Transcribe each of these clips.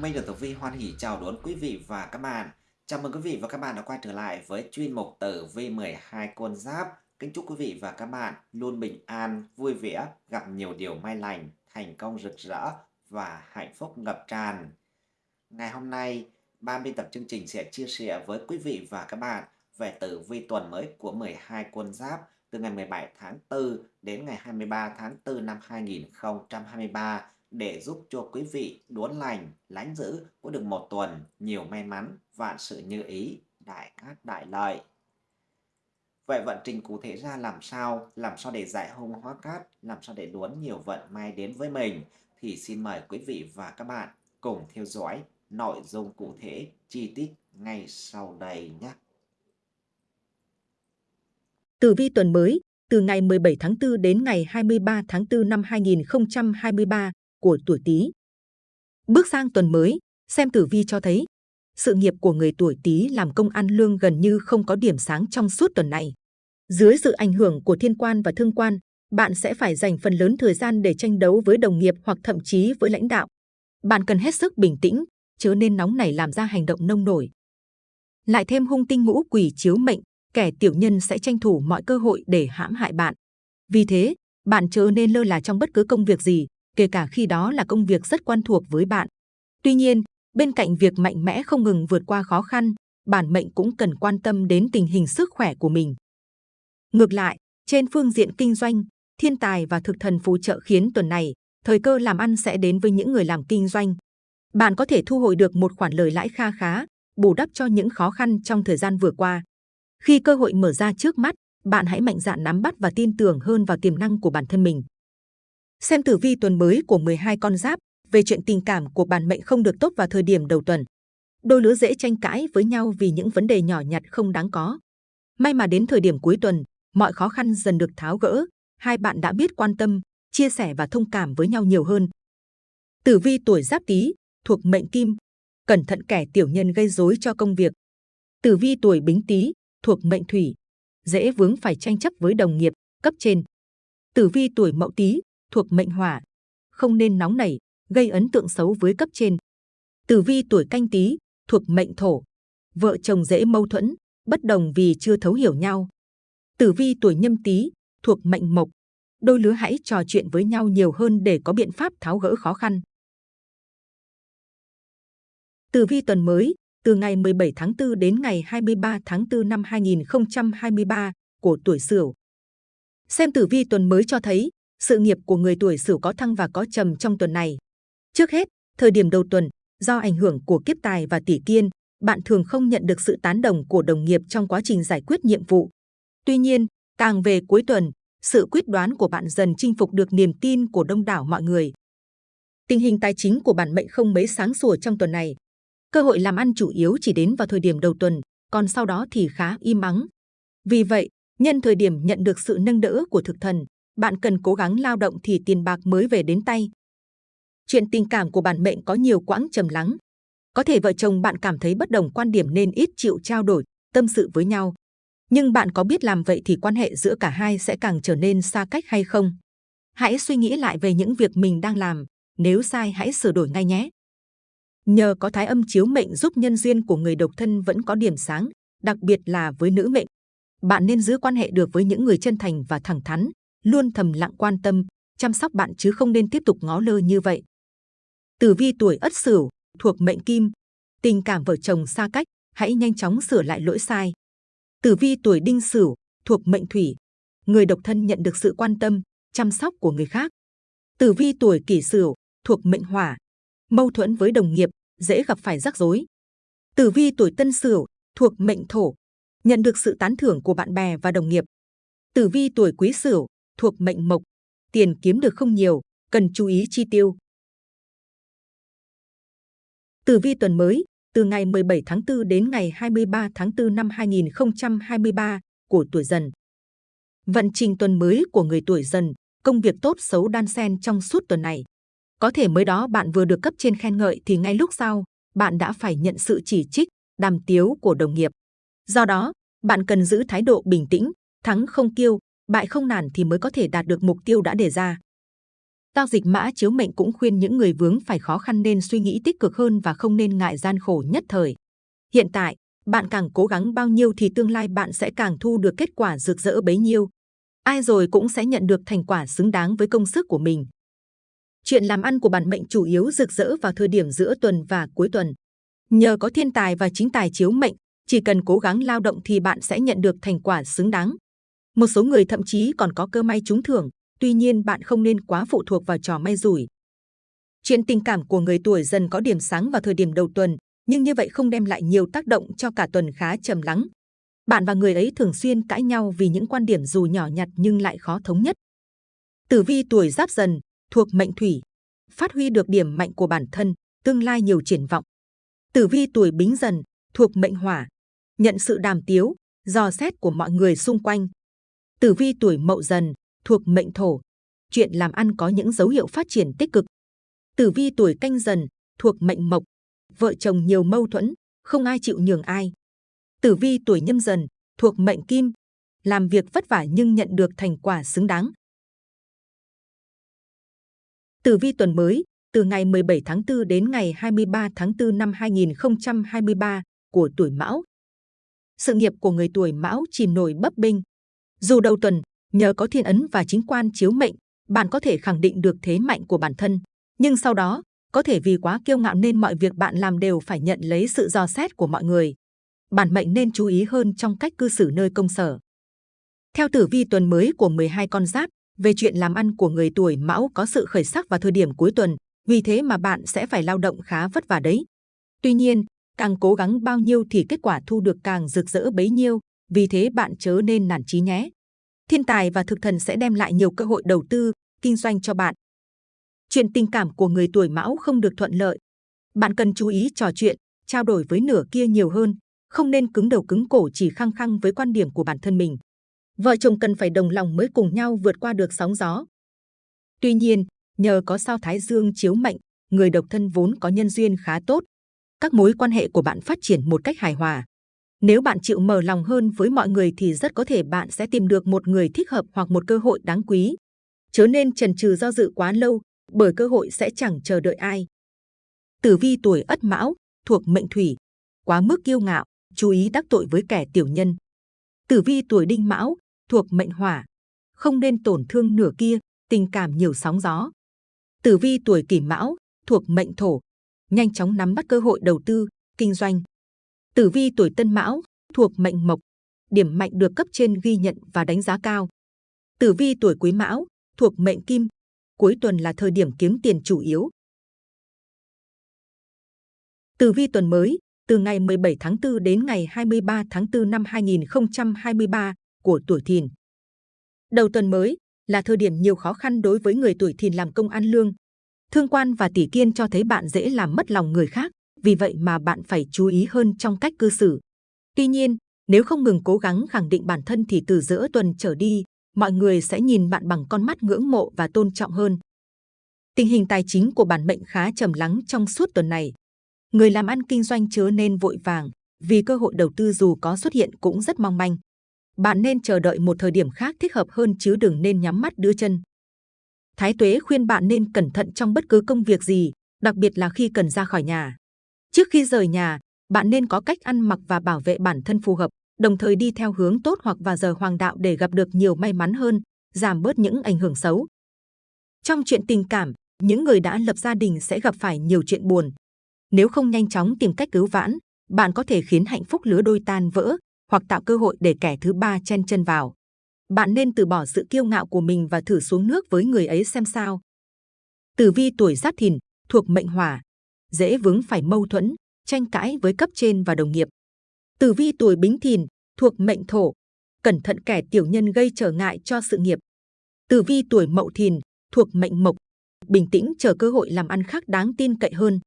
Minh được Tử Vi hoan hỷ chào đón quý vị và các bạn. Chào mừng quý vị và các bạn đã quay trở lại với chuyên mục Tử Vi 12 con giáp. Kính chúc quý vị và các bạn luôn bình an, vui vẻ, gặp nhiều điều may lành, thành công rực rỡ và hạnh phúc ngập tràn. Ngày hôm nay, ban biên tập chương trình sẽ chia sẻ với quý vị và các bạn về tử vi tuần mới của 12 con giáp từ ngày 17 tháng 4 đến ngày 23 tháng 4 năm 2023 để giúp cho quý vị đốn lành, lánh giữ có được một tuần nhiều may mắn, vạn sự như ý, đại cát đại lợi. Vậy vận trình cụ thể ra làm sao, làm sao để giải hung hóa cát, làm sao để đốn nhiều vận may đến với mình thì xin mời quý vị và các bạn cùng theo dõi nội dung cụ thể chi tiết ngay sau đây nhé. Tử vi tuần mới từ ngày 17 tháng 4 đến ngày 23 tháng 4 năm 2023 của tuổi Tý. Bước sang tuần mới, xem tử vi cho thấy sự nghiệp của người tuổi Tý làm công ăn lương gần như không có điểm sáng trong suốt tuần này. Dưới sự ảnh hưởng của thiên quan và thương quan, bạn sẽ phải dành phần lớn thời gian để tranh đấu với đồng nghiệp hoặc thậm chí với lãnh đạo. Bạn cần hết sức bình tĩnh, chớ nên nóng nảy làm ra hành động nông nổi. Lại thêm hung tinh ngũ quỷ chiếu mệnh, kẻ tiểu nhân sẽ tranh thủ mọi cơ hội để hãm hại bạn. Vì thế, bạn chớ nên lơ là trong bất cứ công việc gì, kể cả khi đó là công việc rất quen thuộc với bạn. Tuy nhiên, bên cạnh việc mạnh mẽ không ngừng vượt qua khó khăn, bản mệnh cũng cần quan tâm đến tình hình sức khỏe của mình. Ngược lại, trên phương diện kinh doanh, thiên tài và thực thần phù trợ khiến tuần này, thời cơ làm ăn sẽ đến với những người làm kinh doanh. Bạn có thể thu hồi được một khoản lời lãi kha khá, bù đắp cho những khó khăn trong thời gian vừa qua. Khi cơ hội mở ra trước mắt, bạn hãy mạnh dạn nắm bắt và tin tưởng hơn vào tiềm năng của bản thân mình. Xem tử vi tuần mới của 12 con giáp về chuyện tình cảm của bản mệnh không được tốt vào thời điểm đầu tuần. Đôi lứa dễ tranh cãi với nhau vì những vấn đề nhỏ nhặt không đáng có. May mà đến thời điểm cuối tuần, mọi khó khăn dần được tháo gỡ, hai bạn đã biết quan tâm, chia sẻ và thông cảm với nhau nhiều hơn. Tử vi tuổi giáp tý thuộc mệnh kim, cẩn thận kẻ tiểu nhân gây rối cho công việc. Tử vi tuổi bính tý thuộc mệnh thủy, dễ vướng phải tranh chấp với đồng nghiệp, cấp trên. Tử vi tuổi mậu tý thuộc mệnh hỏa, không nên nóng nảy, gây ấn tượng xấu với cấp trên. Tử vi tuổi canh tí thuộc mệnh thổ, vợ chồng dễ mâu thuẫn, bất đồng vì chưa thấu hiểu nhau. Tử vi tuổi nhâm tý thuộc mệnh mộc, đôi lứa hãy trò chuyện với nhau nhiều hơn để có biện pháp tháo gỡ khó khăn. Tử vi tuần mới từ ngày 17 tháng 4 đến ngày 23 tháng 4 năm 2023 của tuổi Sửu. Xem tử vi tuần mới cho thấy sự nghiệp của người tuổi Sửu có thăng và có trầm trong tuần này. Trước hết, thời điểm đầu tuần, do ảnh hưởng của kiếp tài và tỷ kiên, bạn thường không nhận được sự tán đồng của đồng nghiệp trong quá trình giải quyết nhiệm vụ. Tuy nhiên, càng về cuối tuần, sự quyết đoán của bạn dần chinh phục được niềm tin của đông đảo mọi người. Tình hình tài chính của bản mệnh không mấy sáng sủa trong tuần này. Cơ hội làm ăn chủ yếu chỉ đến vào thời điểm đầu tuần, còn sau đó thì khá im ắng. Vì vậy, nhân thời điểm nhận được sự nâng đỡ của thực thần, bạn cần cố gắng lao động thì tiền bạc mới về đến tay. Chuyện tình cảm của bản mệnh có nhiều quãng trầm lắng. Có thể vợ chồng bạn cảm thấy bất đồng quan điểm nên ít chịu trao đổi, tâm sự với nhau. Nhưng bạn có biết làm vậy thì quan hệ giữa cả hai sẽ càng trở nên xa cách hay không? Hãy suy nghĩ lại về những việc mình đang làm, nếu sai hãy sửa đổi ngay nhé. Nhờ có thái âm chiếu mệnh giúp nhân duyên của người độc thân vẫn có điểm sáng, đặc biệt là với nữ mệnh. Bạn nên giữ quan hệ được với những người chân thành và thẳng thắn, luôn thầm lặng quan tâm, chăm sóc bạn chứ không nên tiếp tục ngó lơ như vậy. Tử vi tuổi Ất Sửu thuộc mệnh Kim, tình cảm vợ chồng xa cách, hãy nhanh chóng sửa lại lỗi sai. Tử vi tuổi Đinh Sửu thuộc mệnh Thủy, người độc thân nhận được sự quan tâm, chăm sóc của người khác. Tử vi tuổi Kỷ Sửu thuộc mệnh Hỏa, mâu thuẫn với đồng nghiệp, dễ gặp phải rắc rối. Tử vi tuổi Tân Sửu thuộc mệnh Thổ, nhận được sự tán thưởng của bạn bè và đồng nghiệp. Tử vi tuổi Quý Sửu thuộc mệnh mộc, tiền kiếm được không nhiều, cần chú ý chi tiêu. Tử vi tuần mới, từ ngày 17 tháng 4 đến ngày 23 tháng 4 năm 2023 của tuổi dần. Vận trình tuần mới của người tuổi dần, công việc tốt xấu đan xen trong suốt tuần này. Có thể mới đó bạn vừa được cấp trên khen ngợi thì ngay lúc sau, bạn đã phải nhận sự chỉ trích, đàm tiếu của đồng nghiệp. Do đó, bạn cần giữ thái độ bình tĩnh, thắng không kiêu, bại không nản thì mới có thể đạt được mục tiêu đã đề ra. Giao dịch mã chiếu mệnh cũng khuyên những người vướng phải khó khăn nên suy nghĩ tích cực hơn và không nên ngại gian khổ nhất thời. Hiện tại, bạn càng cố gắng bao nhiêu thì tương lai bạn sẽ càng thu được kết quả rực rỡ bấy nhiêu. Ai rồi cũng sẽ nhận được thành quả xứng đáng với công sức của mình. Chuyện làm ăn của bản mệnh chủ yếu rực rỡ vào thời điểm giữa tuần và cuối tuần. Nhờ có thiên tài và chính tài chiếu mệnh, chỉ cần cố gắng lao động thì bạn sẽ nhận được thành quả xứng đáng. Một số người thậm chí còn có cơ may trúng thưởng, tuy nhiên bạn không nên quá phụ thuộc vào trò may rủi. Chuyện tình cảm của người tuổi dần có điểm sáng vào thời điểm đầu tuần, nhưng như vậy không đem lại nhiều tác động cho cả tuần khá trầm lắng. Bạn và người ấy thường xuyên cãi nhau vì những quan điểm dù nhỏ nhặt nhưng lại khó thống nhất. Tử vi tuổi giáp dần, thuộc mệnh thủy, phát huy được điểm mạnh của bản thân, tương lai nhiều triển vọng. Tử vi tuổi bính dần, thuộc mệnh hỏa, nhận sự đàm tiếu, dò xét của mọi người xung quanh. Tử vi tuổi mậu dần, thuộc mệnh thổ, chuyện làm ăn có những dấu hiệu phát triển tích cực. Tử vi tuổi canh dần, thuộc mệnh mộc, vợ chồng nhiều mâu thuẫn, không ai chịu nhường ai. Tử vi tuổi nhâm dần, thuộc mệnh kim, làm việc vất vả nhưng nhận được thành quả xứng đáng. Tử vi tuần mới, từ ngày 17 tháng 4 đến ngày 23 tháng 4 năm 2023 của tuổi Mão. Sự nghiệp của người tuổi Mão chìm nổi bấp bênh. Dù đầu tuần, nhờ có thiên ấn và chính quan chiếu mệnh, bạn có thể khẳng định được thế mạnh của bản thân. Nhưng sau đó, có thể vì quá kiêu ngạo nên mọi việc bạn làm đều phải nhận lấy sự dò xét của mọi người. Bản mệnh nên chú ý hơn trong cách cư xử nơi công sở. Theo tử vi tuần mới của 12 con giáp, về chuyện làm ăn của người tuổi mão có sự khởi sắc vào thời điểm cuối tuần, vì thế mà bạn sẽ phải lao động khá vất vả đấy. Tuy nhiên, càng cố gắng bao nhiêu thì kết quả thu được càng rực rỡ bấy nhiêu, vì thế bạn chớ nên nản chí nhé. Thiên tài và thực thần sẽ đem lại nhiều cơ hội đầu tư, kinh doanh cho bạn. Chuyện tình cảm của người tuổi mão không được thuận lợi. Bạn cần chú ý trò chuyện, trao đổi với nửa kia nhiều hơn, không nên cứng đầu cứng cổ chỉ khăng khăng với quan điểm của bản thân mình. Vợ chồng cần phải đồng lòng mới cùng nhau vượt qua được sóng gió. Tuy nhiên, nhờ có sao Thái Dương chiếu mệnh, người độc thân vốn có nhân duyên khá tốt. Các mối quan hệ của bạn phát triển một cách hài hòa. Nếu bạn chịu mở lòng hơn với mọi người thì rất có thể bạn sẽ tìm được một người thích hợp hoặc một cơ hội đáng quý. Chớ nên chần chừ do dự quá lâu, bởi cơ hội sẽ chẳng chờ đợi ai. Tử vi tuổi Ất Mão thuộc mệnh thủy, quá mức kiêu ngạo, chú ý đắc tội với kẻ tiểu nhân. Tử vi tuổi Đinh Mão thuộc mệnh hỏa, không nên tổn thương nửa kia, tình cảm nhiều sóng gió. Tử vi tuổi Kỷ Mão thuộc mệnh thổ, nhanh chóng nắm bắt cơ hội đầu tư, kinh doanh. Tử vi tuổi Tân Mão thuộc mệnh mộc, điểm mạnh được cấp trên ghi nhận và đánh giá cao. Tử vi tuổi Quý Mão thuộc mệnh kim, cuối tuần là thời điểm kiếm tiền chủ yếu. Tử vi tuần mới, từ ngày 17 tháng 4 đến ngày 23 tháng 4 năm 2023 của tuổi Thìn. Đầu tuần mới là thời điểm nhiều khó khăn đối với người tuổi Thìn làm công ăn lương. Thương quan và tỷ kiên cho thấy bạn dễ làm mất lòng người khác, vì vậy mà bạn phải chú ý hơn trong cách cư xử. Tuy nhiên, nếu không ngừng cố gắng khẳng định bản thân thì từ giữa tuần trở đi, mọi người sẽ nhìn bạn bằng con mắt ngưỡng mộ và tôn trọng hơn. Tình hình tài chính của bản mệnh khá trầm lắng trong suốt tuần này. Người làm ăn kinh doanh chớ nên vội vàng, vì cơ hội đầu tư dù có xuất hiện cũng rất mong manh. Bạn nên chờ đợi một thời điểm khác thích hợp hơn chứ đừng nên nhắm mắt đưa chân. Thái Tuế khuyên bạn nên cẩn thận trong bất cứ công việc gì, đặc biệt là khi cần ra khỏi nhà. Trước khi rời nhà, bạn nên có cách ăn mặc và bảo vệ bản thân phù hợp, đồng thời đi theo hướng tốt hoặc vào giờ hoàng đạo để gặp được nhiều may mắn hơn, giảm bớt những ảnh hưởng xấu. Trong chuyện tình cảm, những người đã lập gia đình sẽ gặp phải nhiều chuyện buồn. Nếu không nhanh chóng tìm cách cứu vãn, bạn có thể khiến hạnh phúc lứa đôi tan vỡ hoặc tạo cơ hội để kẻ thứ ba chen chân vào. Bạn nên từ bỏ sự kiêu ngạo của mình và thử xuống nước với người ấy xem sao. Tử vi tuổi Giáp Thìn thuộc mệnh Hỏa, dễ vướng phải mâu thuẫn, tranh cãi với cấp trên và đồng nghiệp. Tử vi tuổi Bính Thìn thuộc mệnh Thổ, cẩn thận kẻ tiểu nhân gây trở ngại cho sự nghiệp. Tử vi tuổi Mậu Thìn thuộc mệnh Mộc, bình tĩnh chờ cơ hội làm ăn khác đáng tin cậy hơn.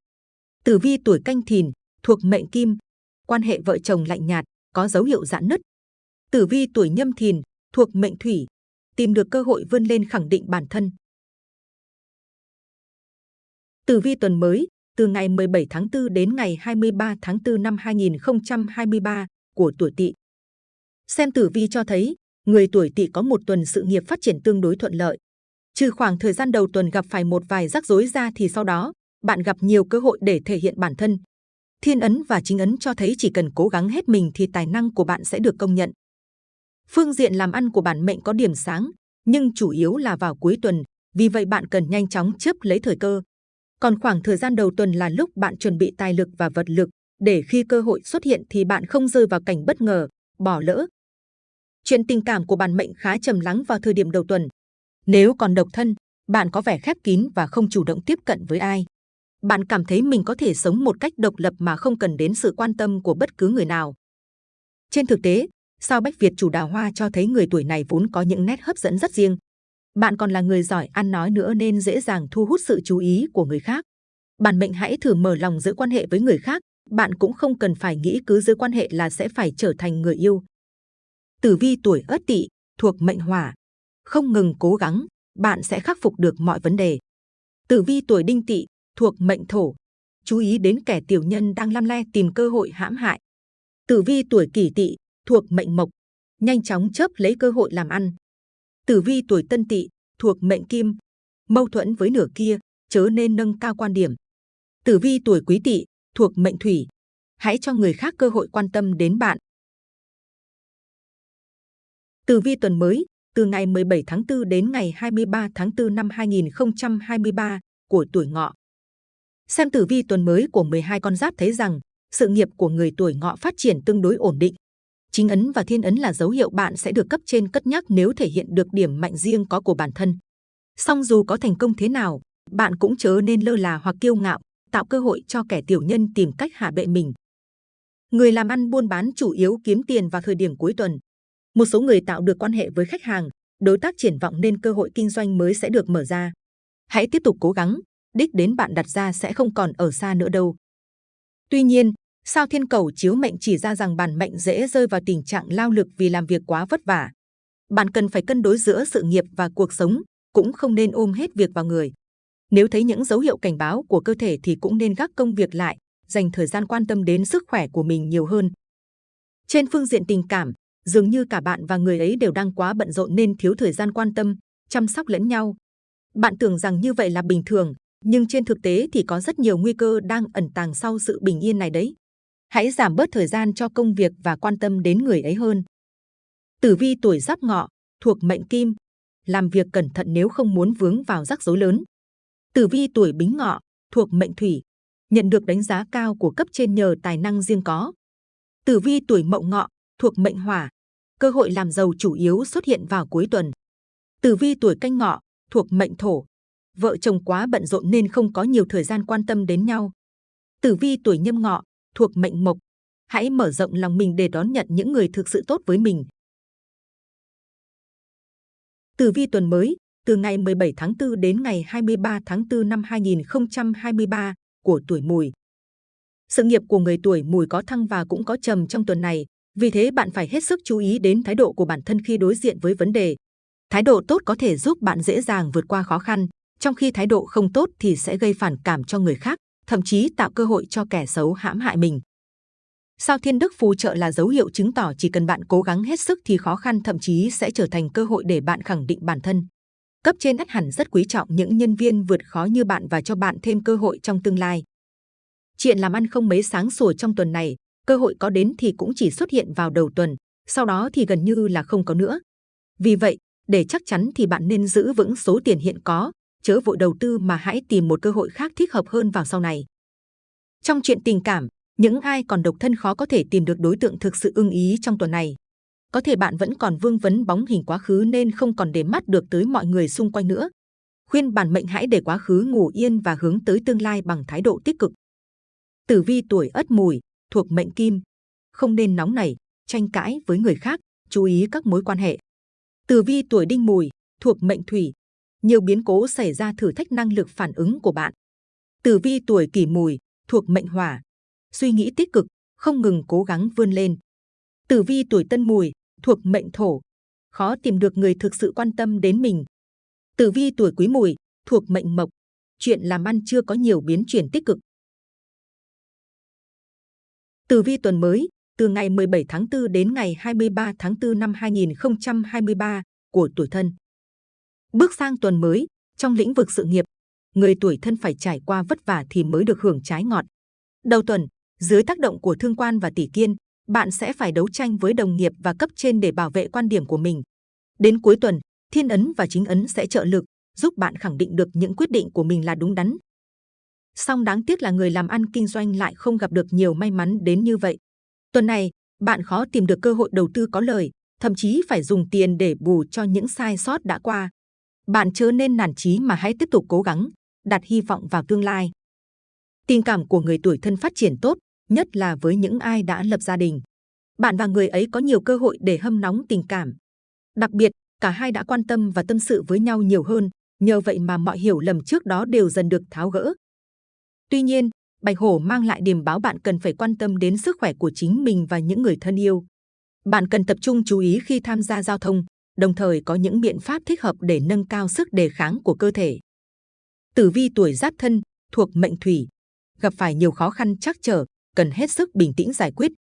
Tử vi tuổi Canh Thìn thuộc mệnh Kim, quan hệ vợ chồng lạnh nhạt, có dấu hiệu giãn nứt. Tử vi tuổi Nhâm Thìn thuộc mệnh Thủy, tìm được cơ hội vươn lên khẳng định bản thân. Tử vi tuần mới, từ ngày 17 tháng 4 đến ngày 23 tháng 4 năm 2023 của tuổi Tỵ. Xem tử vi cho thấy, người tuổi Tỵ có một tuần sự nghiệp phát triển tương đối thuận lợi. Trừ khoảng thời gian đầu tuần gặp phải một vài rắc rối ra thì sau đó, bạn gặp nhiều cơ hội để thể hiện bản thân. Thiên ấn và chính ấn cho thấy chỉ cần cố gắng hết mình thì tài năng của bạn sẽ được công nhận. Phương diện làm ăn của bản mệnh có điểm sáng, nhưng chủ yếu là vào cuối tuần, vì vậy bạn cần nhanh chóng chấp lấy thời cơ. Còn khoảng thời gian đầu tuần là lúc bạn chuẩn bị tài lực và vật lực, để khi cơ hội xuất hiện thì bạn không rơi vào cảnh bất ngờ, bỏ lỡ. Chuyện tình cảm của bản mệnh khá trầm lắng vào thời điểm đầu tuần. Nếu còn độc thân, bạn có vẻ khép kín và không chủ động tiếp cận với ai. Bạn cảm thấy mình có thể sống một cách độc lập mà không cần đến sự quan tâm của bất cứ người nào. Trên thực tế, sao Bách Việt chủ đào hoa cho thấy người tuổi này vốn có những nét hấp dẫn rất riêng. Bạn còn là người giỏi ăn nói nữa nên dễ dàng thu hút sự chú ý của người khác. Bản mệnh hãy thử mở lòng giữ quan hệ với người khác, bạn cũng không cần phải nghĩ cứ giữ quan hệ là sẽ phải trở thành người yêu. Tử vi tuổi Ất Tỵ thuộc mệnh Hỏa, không ngừng cố gắng, bạn sẽ khắc phục được mọi vấn đề. Tử vi tuổi Đinh Tỵ thuộc mệnh Thổ, chú ý đến kẻ tiểu nhân đang lăm le tìm cơ hội hãm hại. Tử vi tuổi Kỷ Tỵ thuộc mệnh Mộc, nhanh chóng chớp lấy cơ hội làm ăn. Tử vi tuổi Tân Tỵ thuộc mệnh Kim, mâu thuẫn với nửa kia, chớ nên nâng cao quan điểm. Tử vi tuổi Quý Tỵ thuộc mệnh Thủy, hãy cho người khác cơ hội quan tâm đến bạn. Tử vi tuần mới, từ ngày 17 tháng 4 đến ngày 23 tháng 4 năm 2023 của tuổi ngọ. Xem tử vi tuần mới của 12 con giáp thấy rằng sự nghiệp của người tuổi ngọ phát triển tương đối ổn định. Chính ấn và thiên ấn là dấu hiệu bạn sẽ được cấp trên cất nhắc nếu thể hiện được điểm mạnh riêng có của bản thân. Song dù có thành công thế nào, bạn cũng chớ nên lơ là hoặc kiêu ngạo, tạo cơ hội cho kẻ tiểu nhân tìm cách hạ bệ mình. Người làm ăn buôn bán chủ yếu kiếm tiền vào thời điểm cuối tuần. Một số người tạo được quan hệ với khách hàng, đối tác triển vọng nên cơ hội kinh doanh mới sẽ được mở ra. Hãy tiếp tục cố gắng, đích đến bạn đặt ra sẽ không còn ở xa nữa đâu. Tuy nhiên, sao thiên cầu chiếu mệnh chỉ ra rằng bản mệnh dễ rơi vào tình trạng lao lực vì làm việc quá vất vả. Bạn cần phải cân đối giữa sự nghiệp và cuộc sống, cũng không nên ôm hết việc vào người. Nếu thấy những dấu hiệu cảnh báo của cơ thể thì cũng nên gác công việc lại, dành thời gian quan tâm đến sức khỏe của mình nhiều hơn. Trên phương diện tình cảm, dường như cả bạn và người ấy đều đang quá bận rộn nên thiếu thời gian quan tâm, chăm sóc lẫn nhau. Bạn tưởng rằng như vậy là bình thường, nhưng trên thực tế thì có rất nhiều nguy cơ đang ẩn tàng sau sự bình yên này đấy. Hãy giảm bớt thời gian cho công việc và quan tâm đến người ấy hơn. Tử vi tuổi giáp ngọ, thuộc mệnh kim, làm việc cẩn thận nếu không muốn vướng vào rắc rối lớn. Tử vi tuổi bính ngọ, thuộc mệnh thủy, nhận được đánh giá cao của cấp trên nhờ tài năng riêng có. Tử vi tuổi mậu ngọ, thuộc mệnh hỏa, cơ hội làm giàu chủ yếu xuất hiện vào cuối tuần. Tử vi tuổi canh ngọ, thuộc mệnh thổ, vợ chồng quá bận rộn nên không có nhiều thời gian quan tâm đến nhau. Tử vi tuổi nhâm ngọ, thuộc mệnh mộc, hãy mở rộng lòng mình để đón nhận những người thực sự tốt với mình. Tử vi tuần mới, từ ngày 17 tháng 4 đến ngày 23 tháng 4 năm 2023 của tuổi mùi. Sự nghiệp của người tuổi mùi có thăng và cũng có trầm trong tuần này, vì thế bạn phải hết sức chú ý đến thái độ của bản thân khi đối diện với vấn đề. Thái độ tốt có thể giúp bạn dễ dàng vượt qua khó khăn, trong khi thái độ không tốt thì sẽ gây phản cảm cho người khác, thậm chí tạo cơ hội cho kẻ xấu hãm hại mình. Sao thiên đức phù trợ là dấu hiệu chứng tỏ chỉ cần bạn cố gắng hết sức thì khó khăn thậm chí sẽ trở thành cơ hội để bạn khẳng định bản thân. Cấp trên ắt hẳn rất quý trọng những nhân viên vượt khó như bạn và cho bạn thêm cơ hội trong tương lai. Chuyện làm ăn không mấy sáng sủa trong tuần này, cơ hội có đến thì cũng chỉ xuất hiện vào đầu tuần, sau đó thì gần như là không có nữa. Vì vậy, để chắc chắn thì bạn nên giữ vững số tiền hiện có, chớ vội đầu tư mà hãy tìm một cơ hội khác thích hợp hơn vào sau này. Trong chuyện tình cảm, những ai còn độc thân khó có thể tìm được đối tượng thực sự ưng ý trong tuần này. Có thể bạn vẫn còn vương vấn bóng hình quá khứ nên không còn để mắt được tới mọi người xung quanh nữa. Khuyên bản mệnh hãy để quá khứ ngủ yên và hướng tới tương lai bằng thái độ tích cực. Tử vi tuổi Ất Mùi thuộc mệnh Kim, không nên nóng nảy, tranh cãi với người khác, chú ý các mối quan hệ. Tử vi tuổi Đinh Mùi thuộc mệnh Thủy, nhiều biến cố xảy ra thử thách năng lực phản ứng của bạn. Tử vi tuổi Kỷ Mùi thuộc mệnh Hỏa, suy nghĩ tích cực, không ngừng cố gắng vươn lên. Tử vi tuổi Tân Mùi thuộc mệnh Thổ, khó tìm được người thực sự quan tâm đến mình. Tử vi tuổi Quý Mùi thuộc mệnh Mộc, chuyện làm ăn chưa có nhiều biến chuyển tích cực. Tử vi tuần mới, từ ngày 17 tháng 4 đến ngày 23 tháng 4 năm 2023 của tuổi thân. Bước sang tuần mới, trong lĩnh vực sự nghiệp, người tuổi thân phải trải qua vất vả thì mới được hưởng trái ngọt. Đầu tuần, dưới tác động của thương quan và tỷ kiên, bạn sẽ phải đấu tranh với đồng nghiệp và cấp trên để bảo vệ quan điểm của mình. Đến cuối tuần, thiên ấn và chính ấn sẽ trợ lực, giúp bạn khẳng định được những quyết định của mình là đúng đắn. Song đáng tiếc là người làm ăn kinh doanh lại không gặp được nhiều may mắn đến như vậy. Tuần này, bạn khó tìm được cơ hội đầu tư có lời, thậm chí phải dùng tiền để bù cho những sai sót đã qua. Bạn chớ nên nản chí mà hãy tiếp tục cố gắng, đặt hy vọng vào tương lai. Tình cảm của người tuổi thân phát triển tốt, nhất là với những ai đã lập gia đình. Bạn và người ấy có nhiều cơ hội để hâm nóng tình cảm. Đặc biệt, cả hai đã quan tâm và tâm sự với nhau nhiều hơn, nhờ vậy mà mọi hiểu lầm trước đó đều dần được tháo gỡ. Tuy nhiên, Bạch Hổ mang lại điểm báo bạn cần phải quan tâm đến sức khỏe của chính mình và những người thân yêu. Bạn cần tập trung chú ý khi tham gia giao thông, đồng thời có những biện pháp thích hợp để nâng cao sức đề kháng của cơ thể. Tử vi tuổi giáp thân, thuộc mệnh thủy, gặp phải nhiều khó khăn chắc trở, cần hết sức bình tĩnh giải quyết.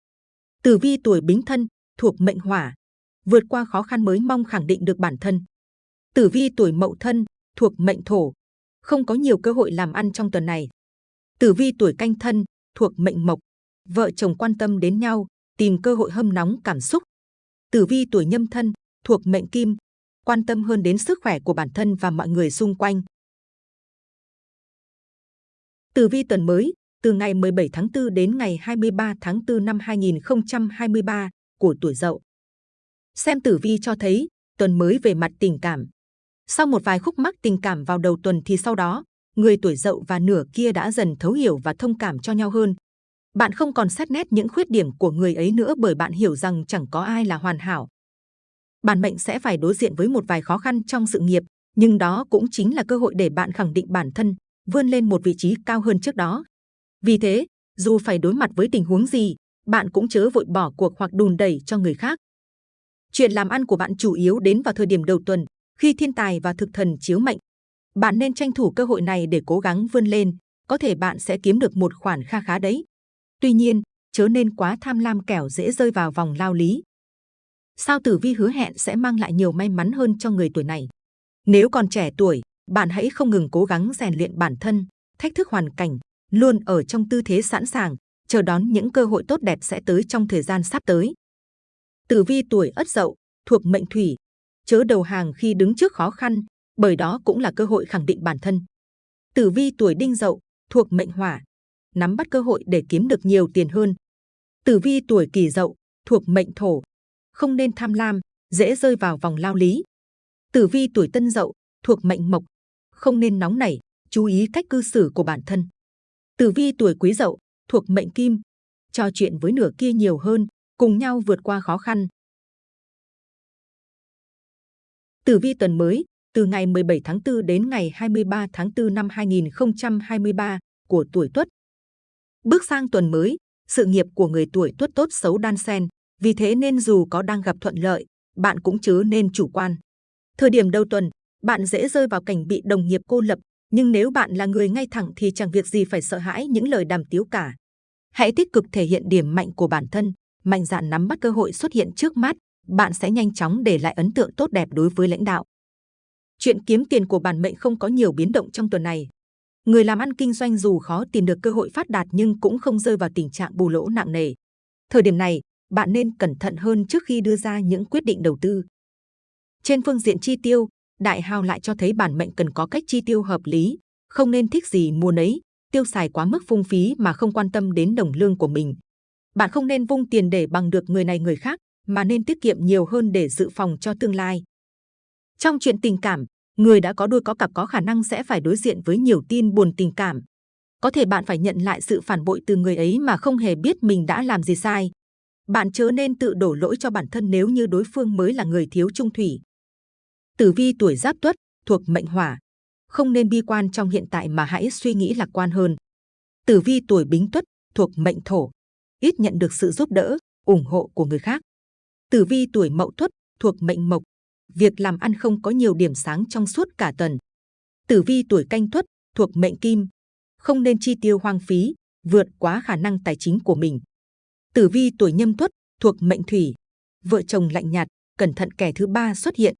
Tử vi tuổi bính thân, thuộc mệnh hỏa, vượt qua khó khăn mới mong khẳng định được bản thân. Tử vi tuổi mậu thân, thuộc mệnh thổ, không có nhiều cơ hội làm ăn trong tuần này. Tử vi tuổi canh thân, thuộc mệnh mộc, vợ chồng quan tâm đến nhau, tìm cơ hội hâm nóng cảm xúc. Tử vi tuổi nhâm thân, thuộc mệnh kim, quan tâm hơn đến sức khỏe của bản thân và mọi người xung quanh. Tử vi tuần mới, từ ngày 17 tháng 4 đến ngày 23 tháng 4 năm 2023 của tuổi Dậu. Xem tử vi cho thấy, tuần mới về mặt tình cảm. Sau một vài khúc mắc tình cảm vào đầu tuần thì sau đó, người tuổi Dậu và nửa kia đã dần thấu hiểu và thông cảm cho nhau hơn. Bạn không còn xét nét những khuyết điểm của người ấy nữa bởi bạn hiểu rằng chẳng có ai là hoàn hảo. Bản mệnh sẽ phải đối diện với một vài khó khăn trong sự nghiệp, nhưng đó cũng chính là cơ hội để bạn khẳng định bản thân, vươn lên một vị trí cao hơn trước đó. Vì thế, dù phải đối mặt với tình huống gì, bạn cũng chớ vội bỏ cuộc hoặc đùn đẩy cho người khác. Chuyện làm ăn của bạn chủ yếu đến vào thời điểm đầu tuần, khi thiên tài và thực thần chiếu mệnh. Bạn nên tranh thủ cơ hội này để cố gắng vươn lên, có thể bạn sẽ kiếm được một khoản kha khá đấy. Tuy nhiên, chớ nên quá tham lam kẻo dễ rơi vào vòng lao lý. Sao tử vi hứa hẹn sẽ mang lại nhiều may mắn hơn cho người tuổi này. Nếu còn trẻ tuổi, bạn hãy không ngừng cố gắng rèn luyện bản thân, thách thức hoàn cảnh, luôn ở trong tư thế sẵn sàng, chờ đón những cơ hội tốt đẹp sẽ tới trong thời gian sắp tới. Tử vi tuổi Ất Dậu, thuộc mệnh Thủy, chớ đầu hàng khi đứng trước khó khăn, bởi đó cũng là cơ hội khẳng định bản thân. Tử vi tuổi Đinh Dậu, thuộc mệnh Hỏa, nắm bắt cơ hội để kiếm được nhiều tiền hơn. Tử vi tuổi Kỷ Dậu, thuộc mệnh Thổ, không nên tham lam, dễ rơi vào vòng lao lý. Tử vi tuổi Tân Dậu, thuộc mệnh Mộc, không nên nóng nảy, chú ý cách cư xử của bản thân. Tử vi tuổi Quý Dậu, thuộc mệnh Kim, trò chuyện với nửa kia nhiều hơn, cùng nhau vượt qua khó khăn. Tử vi tuần mới, từ ngày 17 tháng 4 đến ngày 23 tháng 4 năm 2023 của tuổi Tuất. Bước sang tuần mới, sự nghiệp của người tuổi Tuất tốt xấu đan xen, vì thế nên dù có đang gặp thuận lợi, bạn cũng chớ nên chủ quan. Thời điểm đầu tuần, bạn dễ rơi vào cảnh bị đồng nghiệp cô lập, nhưng nếu bạn là người ngay thẳng thì chẳng việc gì phải sợ hãi những lời đàm tiếu cả. Hãy tích cực thể hiện điểm mạnh của bản thân, mạnh dạn nắm bắt cơ hội xuất hiện trước mắt, bạn sẽ nhanh chóng để lại ấn tượng tốt đẹp đối với lãnh đạo. Chuyện kiếm tiền của bản mệnh không có nhiều biến động trong tuần này. Người làm ăn kinh doanh dù khó tìm được cơ hội phát đạt nhưng cũng không rơi vào tình trạng bù lỗ nặng nề. Thời điểm này, bạn nên cẩn thận hơn trước khi đưa ra những quyết định đầu tư. Trên phương diện chi tiêu, đại hào lại cho thấy bản mệnh cần có cách chi tiêu hợp lý, không nên thích gì mua nấy, tiêu xài quá mức phung phí mà không quan tâm đến đồng lương của mình. Bạn không nên vung tiền để bằng được người này người khác, mà nên tiết kiệm nhiều hơn để dự phòng cho tương lai. Trong chuyện tình cảm, người đã có đôi có cặp có khả năng sẽ phải đối diện với nhiều tin buồn tình cảm. Có thể bạn phải nhận lại sự phản bội từ người ấy mà không hề biết mình đã làm gì sai. Bạn chớ nên tự đổ lỗi cho bản thân nếu như đối phương mới là người thiếu trung thủy. Tử vi tuổi giáp tuất, thuộc mệnh hỏa. Không nên bi quan trong hiện tại mà hãy suy nghĩ lạc quan hơn. Tử vi tuổi bính tuất, thuộc mệnh thổ. Ít nhận được sự giúp đỡ, ủng hộ của người khác. Tử vi tuổi mậu tuất, thuộc mệnh mộc. Việc làm ăn không có nhiều điểm sáng trong suốt cả tuần. Tử vi tuổi canh tuất, thuộc mệnh kim. Không nên chi tiêu hoang phí, vượt quá khả năng tài chính của mình. Tử vi tuổi nhâm tuất, thuộc mệnh thủy. Vợ chồng lạnh nhạt, cẩn thận kẻ thứ ba xuất hiện.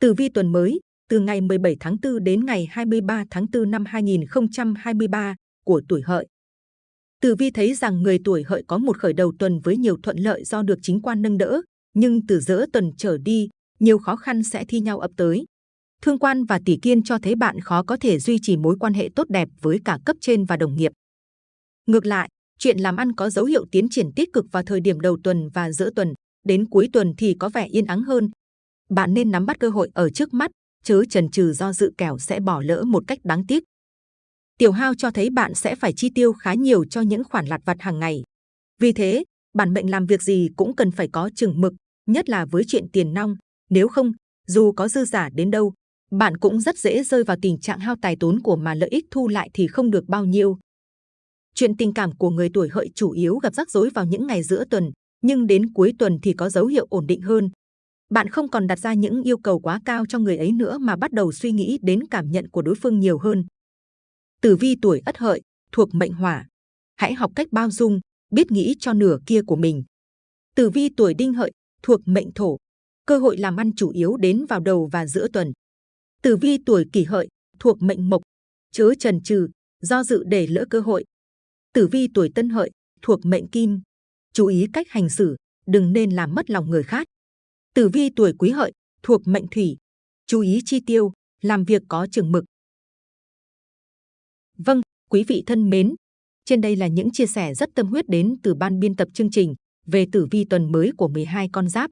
Tử vi tuần mới, từ ngày 17 tháng 4 đến ngày 23 tháng 4 năm 2023 của tuổi hợi. Tử vi thấy rằng người tuổi hợi có một khởi đầu tuần với nhiều thuận lợi do được chính quan nâng đỡ, nhưng từ giữa tuần trở đi, nhiều khó khăn sẽ thi nhau ập tới. Thương quan và tỷ kiên cho thấy bạn khó có thể duy trì mối quan hệ tốt đẹp với cả cấp trên và đồng nghiệp. Ngược lại, chuyện làm ăn có dấu hiệu tiến triển tích cực vào thời điểm đầu tuần và giữa tuần, đến cuối tuần thì có vẻ yên ắng hơn. Bạn nên nắm bắt cơ hội ở trước mắt, chớ chần chừ do dự kẻo sẽ bỏ lỡ một cách đáng tiếc. Tiểu hao cho thấy bạn sẽ phải chi tiêu khá nhiều cho những khoản lặt vặt hàng ngày. Vì thế, bản mệnh làm việc gì cũng cần phải có chừng mực, nhất là với chuyện tiền nong. Nếu không, dù có dư giả đến đâu, bạn cũng rất dễ rơi vào tình trạng hao tài tốn của mà lợi ích thu lại thì không được bao nhiêu. Chuyện tình cảm của người tuổi hợi chủ yếu gặp rắc rối vào những ngày giữa tuần, nhưng đến cuối tuần thì có dấu hiệu ổn định hơn. Bạn không còn đặt ra những yêu cầu quá cao cho người ấy nữa mà bắt đầu suy nghĩ đến cảm nhận của đối phương nhiều hơn. Tử vi tuổi Ất Hợi thuộc mệnh Hỏa, hãy học cách bao dung, biết nghĩ cho nửa kia của mình. Tử vi tuổi Đinh Hợi thuộc mệnh Thổ, cơ hội làm ăn chủ yếu đến vào đầu và giữa tuần. Tử vi tuổi Kỷ Hợi thuộc mệnh Mộc, chớ trần trừ do dự để lỡ cơ hội. Tử vi tuổi Tân Hợi thuộc mệnh Kim, chú ý cách hành xử, đừng nên làm mất lòng người khác. Tử vi tuổi Quý Hợi thuộc mệnh Thủy, chú ý chi tiêu, làm việc có chừng mực. Vâng, quý vị thân mến, trên đây là những chia sẻ rất tâm huyết đến từ ban biên tập chương trình về tử vi tuần mới của 12 con giáp.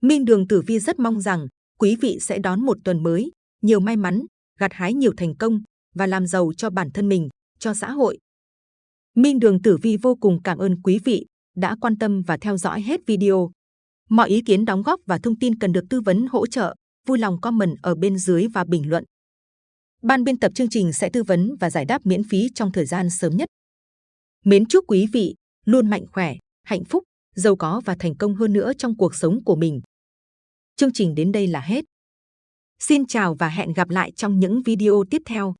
Minh Đường Tử Vi rất mong rằng quý vị sẽ đón một tuần mới, nhiều may mắn, gặt hái nhiều thành công và làm giàu cho bản thân mình, cho xã hội. Minh Đường Tử Vi vô cùng cảm ơn quý vị đã quan tâm và theo dõi hết video. Mọi ý kiến đóng góp và thông tin cần được tư vấn hỗ trợ, vui lòng comment ở bên dưới và bình luận. Ban biên tập chương trình sẽ tư vấn và giải đáp miễn phí trong thời gian sớm nhất. Mến chúc quý vị luôn mạnh khỏe, hạnh phúc, giàu có và thành công hơn nữa trong cuộc sống của mình. Chương trình đến đây là hết. Xin chào và hẹn gặp lại trong những video tiếp theo.